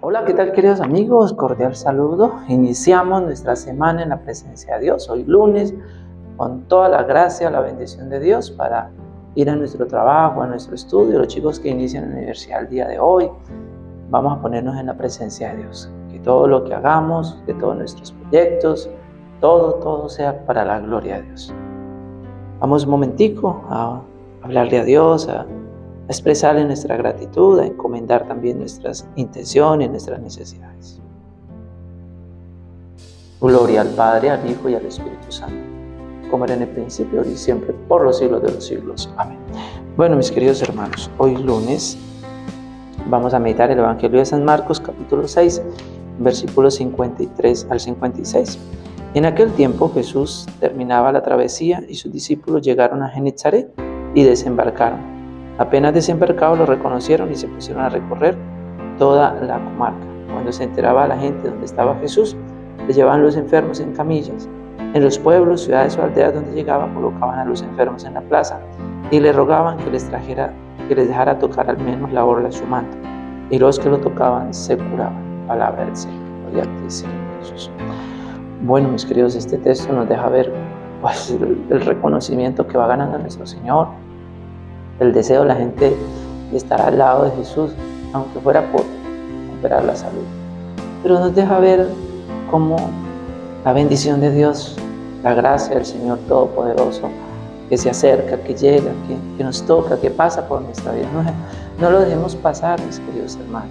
Hola, ¿qué tal queridos amigos? Cordial saludo. Iniciamos nuestra semana en la presencia de Dios, hoy lunes, con toda la gracia, la bendición de Dios para ir a nuestro trabajo, a nuestro estudio. Los chicos que inician la universidad el día de hoy, vamos a ponernos en la presencia de Dios. Que todo lo que hagamos, que todos nuestros proyectos, todo, todo sea para la gloria de Dios. Vamos un momentico a hablarle a Dios, expresarle nuestra gratitud, a encomendar también nuestras intenciones, nuestras necesidades. Gloria al Padre, al Hijo y al Espíritu Santo, como era en el principio, y siempre, por los siglos de los siglos. Amén. Bueno, mis queridos hermanos, hoy lunes vamos a meditar el Evangelio de San Marcos, capítulo 6, versículos 53 al 56. En aquel tiempo Jesús terminaba la travesía y sus discípulos llegaron a Genezaret y desembarcaron. Apenas desembarcados lo reconocieron y se pusieron a recorrer toda la comarca. Cuando se enteraba la gente donde estaba Jesús, le llevaban los enfermos en camillas. En los pueblos, ciudades o aldeas donde llegaba, colocaban a los enfermos en la plaza y le rogaban que les trajera, que les dejara tocar al menos la orla de su manto. Y los que lo tocaban se curaban. Palabra del Señor. Gloria a Señor Jesús. Bueno, mis queridos, este texto nos deja ver pues, el reconocimiento que va ganando nuestro Señor, el deseo de la gente de estar al lado de Jesús, aunque fuera por recuperar la salud. Pero nos deja ver cómo la bendición de Dios, la gracia del Señor Todopoderoso, que se acerca, que llega, que, nos toca, que pasa por nuestra vida. No, no lo dejemos pasar, mis queridos hermanos.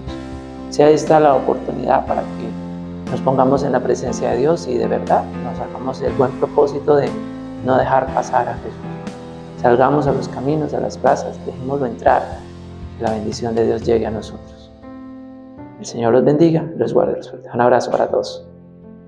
Si ahí está la oportunidad para que nos pongamos en la presencia de Dios y de verdad nos hagamos el buen propósito de no dejar pasar a Jesús. Salgamos a los caminos, a las plazas, dejémoslo entrar, que la bendición de Dios llegue a nosotros. El Señor los bendiga, los guarde, los Un abrazo para todos.